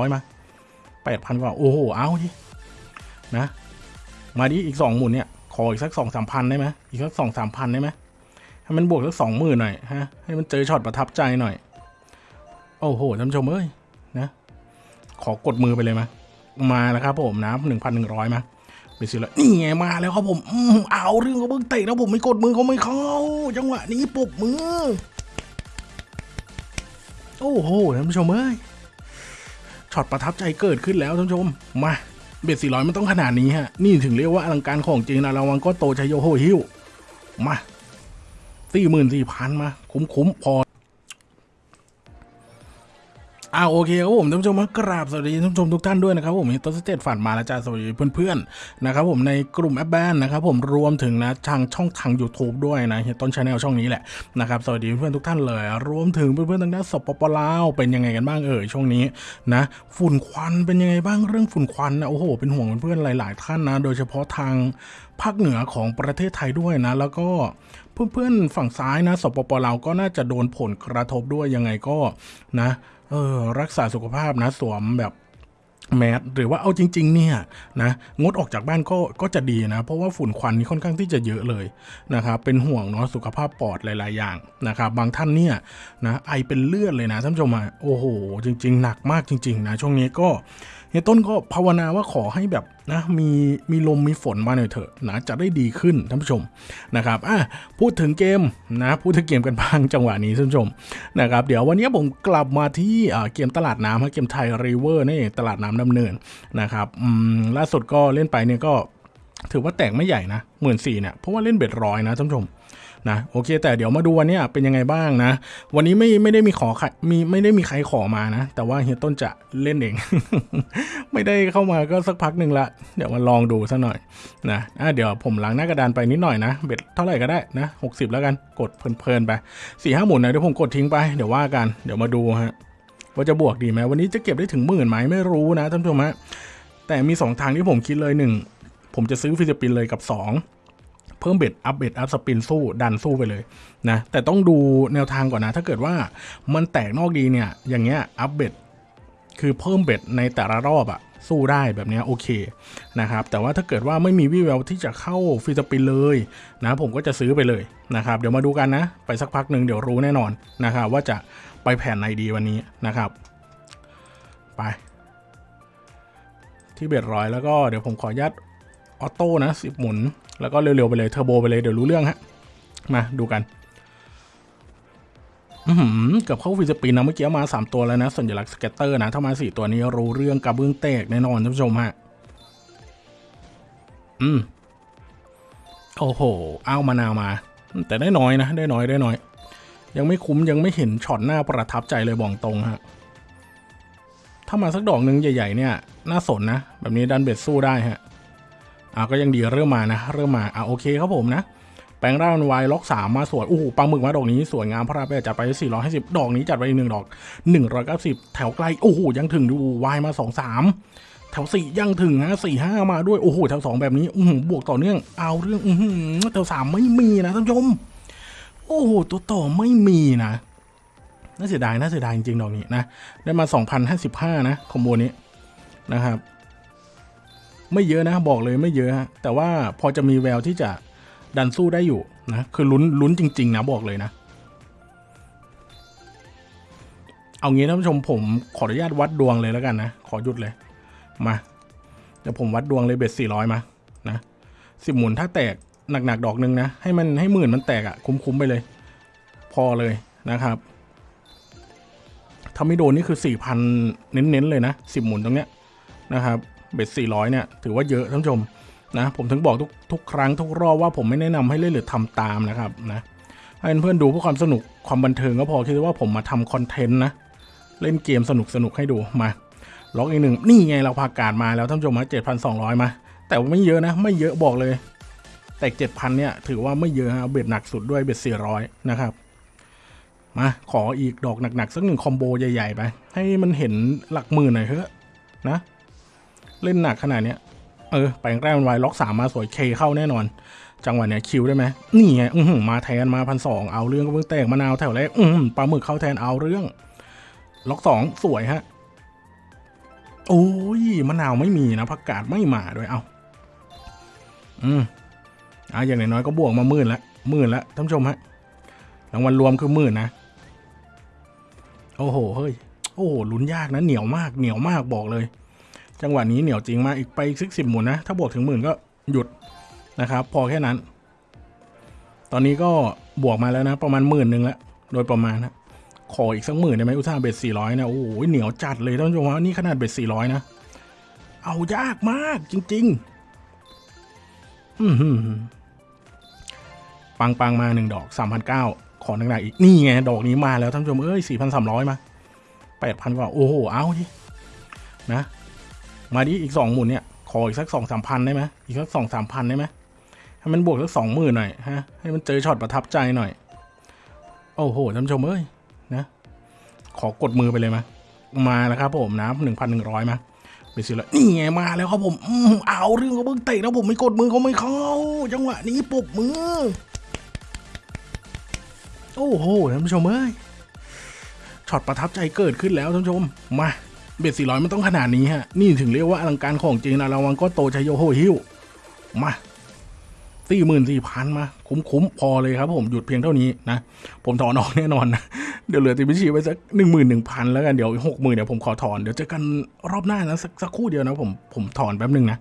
ร้อยมาแปดพันกว่า โอ้โห เอาดินะ มาดิอีกสองหมุนเนี่ย ขออีกสักสองสามพันได้ไหมอีกสักสองสามพันได้ไหมให้มันบวกสักสองหมื่นหน่อยฮะ ให้มันเจอช็อตประทับใจหน่อย โอ้โหท่านชมเอ้ย นะ ขอกดมือไปเลยมามาแล้วครับผมนะหนึ่งพันหนึ่งร้อยมาไปซื้อแล้วนี่ไงมาแล้วครับผมอืมเอาเรื่องเขาเพิ่งเตะแล้วผมไม่กดมือเขาไม่เข้า จังหวะนี้ปรบมือ โอ้โหท่านผู้ชมเอ้ย ช็อตประทับใจเกิดขึ้นแล้วท่านผู้ชม มา bet สี่ร้อยมันต้องขนาดนี้ฮะ นี่ถึงเรียกว่าอลังการของจริงนะระวังก็โตชัยโยโฮฮิวมาสี่หมื่นสี่พันมา คุ้มๆพอ อ่าโอเคครับผมท่านผู้ชมกราบสวัสดีท่านผู้ชมทุกท่านด้วยนะครับผมต้นสเตตฝันมาแล้วจ้าสวัสดีเพื่อนๆนะครับผมในกลุ่มแอปแบนนะครับผมรวมถึงนะทางช่องทาง YouTube ด้วยนะเฮียต้นชาแนลช่องนี้แหละนะครับสวัสดีเพื่อนๆทุกท่านเลย รวมถึงเพื่อนๆทางด้านสปปลาวเป็นยังไงกันบ้างเอ่ยช่วงนี้นะฝุ่นควันเป็นยังไงบ้างเรื่องฝุ่นควันนะโอ้โหเป็นห่วงเพื่อนๆหลาย ๆ ท่านนะ โดยเฉพาะทางภาคเหนือของประเทศไทยด้วยนะ แล้วก็เพื่อนๆฝั่งซ้ายนะสปปลาวก็น่าจะโดนผลกระทบด้วยยังไงก็นะ เออ รักษาสุขภาพนะสวมแบบแมสหรือว่าเอาจริง ๆ เนี่ยนะงดออกจากบ้านก็ก็จะดีนะ เพราะว่าฝุ่นควันนี่ค่อนข้างที่จะเยอะเลยนะครับเป็นห่วงเนาะสุขภาพปอดหลาย ๆ อย่างนะครับบางท่านเนี่ยนะไอเป็นเลือดเลยนะท่านผู้ชมอะโอ้โห จริง ๆ หนักมากจริง ๆ นะ ช่วงนี้ก็เฮียต้นก็ภาวนาว่าขอให้แบบ นะมีมีลมมีฝนมาหน่อยเถอะนะจะได้ดีขึ้นท่านผู้ชมนะครับอะพูดถึงเกมนะพูดถึงเกมกันบ้างจังหวะนี้ท่านผู้ชมนะครับเดี๋ยววันนี้ผมกลับมาที่อ่าเกมตลาดน้ำฮะเกมไทยริเวอร์นี่ตลาดน้ำดำเนินนะครับอืมล่าสุดก็เล่นไปเนี่ยก็ถือว่าแตกไม่ใหญ่นะหมื่นสี่เนี่ยเพราะว่าเล่นเบ็ดร้อยนะท่านผู้ชม นะโอเค แต่เดี๋ยวมาดูวันนี้เป็นยังไงบ้างนะ วันนี้ไม่ไม่ได้มีขอใครมีไม่ได้มีใครขอมานะ แต่ว่าเฮียต้นจะเล่นเอง ไม่ได้เข้ามาก็สักพักหนึ่งละ เดี๋ยวมาลองดูสักหน่อยนะอะเดี๋ยวผมหลังหน้ากระดานไปนิดหน่อยนะเบ็ดเท่าไหร่ก็ได้นะหกสิบแล้วกันกดเพลินๆไปสี่ห้าหมุนนะเดี๋ยวผมกดทิ้งไปเดี๋ยวว่ากันเดี๋ยวมาดูฮะว่าจะบวกดีไหมวันนี้จะเก็บได้ถึงหมื่นไหมไม่รู้นะท่านผู้ชมฮะแต่มีสองทางที่ผมคิดเลยหนึ่งผมจะซื้อ free spin เลยกับสอง เพิ่ม bet up bet up spin สู้ดันสู้ไปเลยนะแต่ต้องดูแนวทางก่อนนะ ถ้าเกิดว่ามันแตกนอกดีเนี่ยอย่างเงี้ย up bet คือเพิ่ม bet ในแต่ละรอบอะสู้ได้แบบเนี้ยโอเคนะครับแต่ว่าถ้าเกิดว่าไม่มีวิแววที่จะเข้า free spin เลยนะผมก็จะซื้อไปเลยนะครับเดี๋ยวมาดูกันนะ ไปสักพักหนึ่งเดี๋ยวรู้แน่นอนนะครับว่าจะไปแผนไหนดีวันนี้นะครับ ไป ที่ bet ร้อยแล้วก็เดี๋ยวผมขออนุญาต auto นะสิบหมุน แล้วก็เร็วๆไปเลยเทอร์โบไปเลยเดี๋ยวรู้เรื่องฮะ มาดูกันอือหือเกือบเข้า free spin นะเมื่อกี้มา 3 ตัวแล้วนะ สัญลักษณ์ scatter นะ ถ้ามา 4 ตัวนี้รู้เรื่องกระเบื้องแตกแน่นอนท่านผู้ชมฮะ อืม โอ้โหเอามานาวมา แต่ได้น้อยนะ ได้น้อยได้น้อย ยังไม่คุ้มยังไม่เห็นช็อตหน้าประทับใจเลยบอกตรงฮะ ถ้ามาสักดอกหนึ่งใหญ่ ๆ เนี่ย น่าสนนะ แบบนี้ดันเบ็ดสู้ได้ฮะ อ่าก็ยังดีเริ่มมานะ เริ่มมาอ่าโอเคครับผมนะแปลงร่างวายล็อกสามมาสวยโอ้โหปลาหมึกมาดอกนี้สวยงามพระราไปจัดไปสี่ร้อยห้าสิบดอกนี้จัดไปอีกหนึ่งดอกหนึ่งร้อยเก้าสิบแถวไกลโอ้โหยังถึงดูวายมาสองสามแถวสี่ยังถึงฮะสี่ห้ามาด้วยโอ้โหแถวสองแบบนี้อืบวกต่อเนื่องเอาเรื่องอืแถวสามไม่มีนะท่านผู้ชมโอ้โหตัวต่อไม่มีนะน่าเสียดายน่าเสียดายจริงๆดอกนี้นะได้มาสองพันห้าสิบห้านะคอมโบนี้นะครับ ไม่เยอะนะบอกเลยไม่เยอะฮะแต่ว่าพอจะมีแววที่จะดันสู้ได้อยู่นะคือลุ้นลุ้นจริง ๆ นะบอกเลยนะ เอางี้ท่านผู้ชมผมขออนุญาตวัดดวงเลยแล้วกันนะ ขอหยุดเลยมาเดี๋ยวผมวัดดวงเลยเบ็ดสี่ร้อยมานะสิบหมุนถ้าแตกหนักๆดอกหนึ่งนะ ให้มันให้หมื่นมันแตกอะ่ะคุ้มๆไปเลย พอเลยนะครับถ้าไม่โดนนี่คือสี่พันเน้นๆเลยนะสิบหมุนตรงเนี้ยนะครับ เบ็ดสี่ร้อยเนี่ย ถือว่าเยอะท่านผู้ชมนะ ผมถึงบอกทุกทุกครั้งทุกรอบว่าผมไม่แนะนำให้เล่นหรือทำตามนะครับนะให้เพื่อนๆดูเพื่อความสนุกความบันเทิงก็พอคิดว่าผมมาทำคอนเทนต์นะ เล่นเกมสนุกสนุกให้ดูมาล็อกอีกหนึ่งนี่ไงเราพากาดมาแล้วท่านผู้ชมมาเจ็ดพันสองร้อยมา แต่ว่าไม่เยอะนะ ไม่เยอะบอกเลย แต่เจ็ดพันเนี่ย ถือว่าไม่เยอะฮะเบ็ดหนักสุดด้วยเบ็ดสี่ร้อยนะครับมาขออีกดอกหนักๆสักหนึ่งคอมโบใหญ่ๆไปให้มันเห็นหลักหมื่นหน่อยเถอะนะ เล่นหนักขนาดเนี้ย เออ แปลงแรกมันไวล็อกสามมาสวยเคเข้าแน่นอน จังหวะเนี้ยคิวได้ไหมนี่ไงอืมาแทนมาพันสองเอาเรื่องก็เพิ่งแตกมะนาวแถวแรกอือหือปลาหมึกเข้าแทนเอาเรื่อง ล็อกสองสวยฮะ โอ้ยมะนาวไม่มีนะผักกาดไม่มาด้วยเอาอืมอะอย่างน้อยๆก็บวกมาหมื่นละหมื่นละท่านผู้ชมฮะรางวัลรวมคือหมื่นนะ โอ้โหเฮ้ยโอ้โหลุ้นยากนะเหนียวมากเหนียวมากบอกเลย จังหวะนี้เหนียวจริงมากอีกไปสิกสิบหมุนนะ ถ้าบวกถึงหมื่นก็หยุดนะครับ พอแค่นั้น ตอนนี้ก็บวกมาแล้วนะ ประมาณหมื่นหนึ่งแล้วโดยประมาณนะขออีกสักหมื่นได้ไหมอุตส่าห์เบ็ดสี่ร้อยนะโอ้โหเหนียวจัดเลยท่านผู้ชมว่านี่ขนาดเบ็ดสี่ร้อยนะเอายากมากจริง ๆ อืปังปังมาหนึ่งดอกสามพันเก้าขอหนักๆอีกนี่ไงดอกนี้มาแล้วท่านผู้ชมเอ้ยสี่พันสามร้อยมาแปดพันกว่าโอ้โหเอาดินะ มาดิอีกสองหมุนเนี่ย ขออีกสักสองสามพันได้ไหมอีกสักสองสามพันได้ไหมให้มันบวกสักสองหมื่นหน่อยฮะให้มันเจอช็อตประทับใจหน่อย โอ้โหท่านผู้ชมเอ้ยนะขอกดมือไปเลยไหมมาแล้วครับผมนะหนึ่งพันหนึ่งร้อยมาไปซื้อแล้วนี่ไงมาแล้วครับผมอืมเอาเรื่องเขาเบิ่งเตะแล้วผมไม่กดมือเขาไม่เข้าจังหวะนี้ปรบมือ โอ้โหท่านผู้ชมเอ้ยช็อตประทับใจเกิดขึ้นแล้วท่านผู้ชมมา เบ็ดสี่ร้อยมันต้องขนาดนี้ฮะ นี่ถึงเรียกว่าอลังการของจริงนะระวังก็โตชัยโยโฮฮิวมาสี่หมื่นสี่พันมา คุ้มๆพอเลยครับผมหยุดเพียงเท่านี้นะ ผมถอนออกแน่นอนนะเดี๋ยวเหลือติดบัญชีไว้สักหนึ่งหมื่นหนึ่งพันแล้วกันเดี๋ยวหกหมื่นเดี๋ยวผมขอถอนเดี๋ยวเจอกันรอบหน้านะสักสักครู่เดียวนะผมผมถอนแป๊บหนึ่งนะ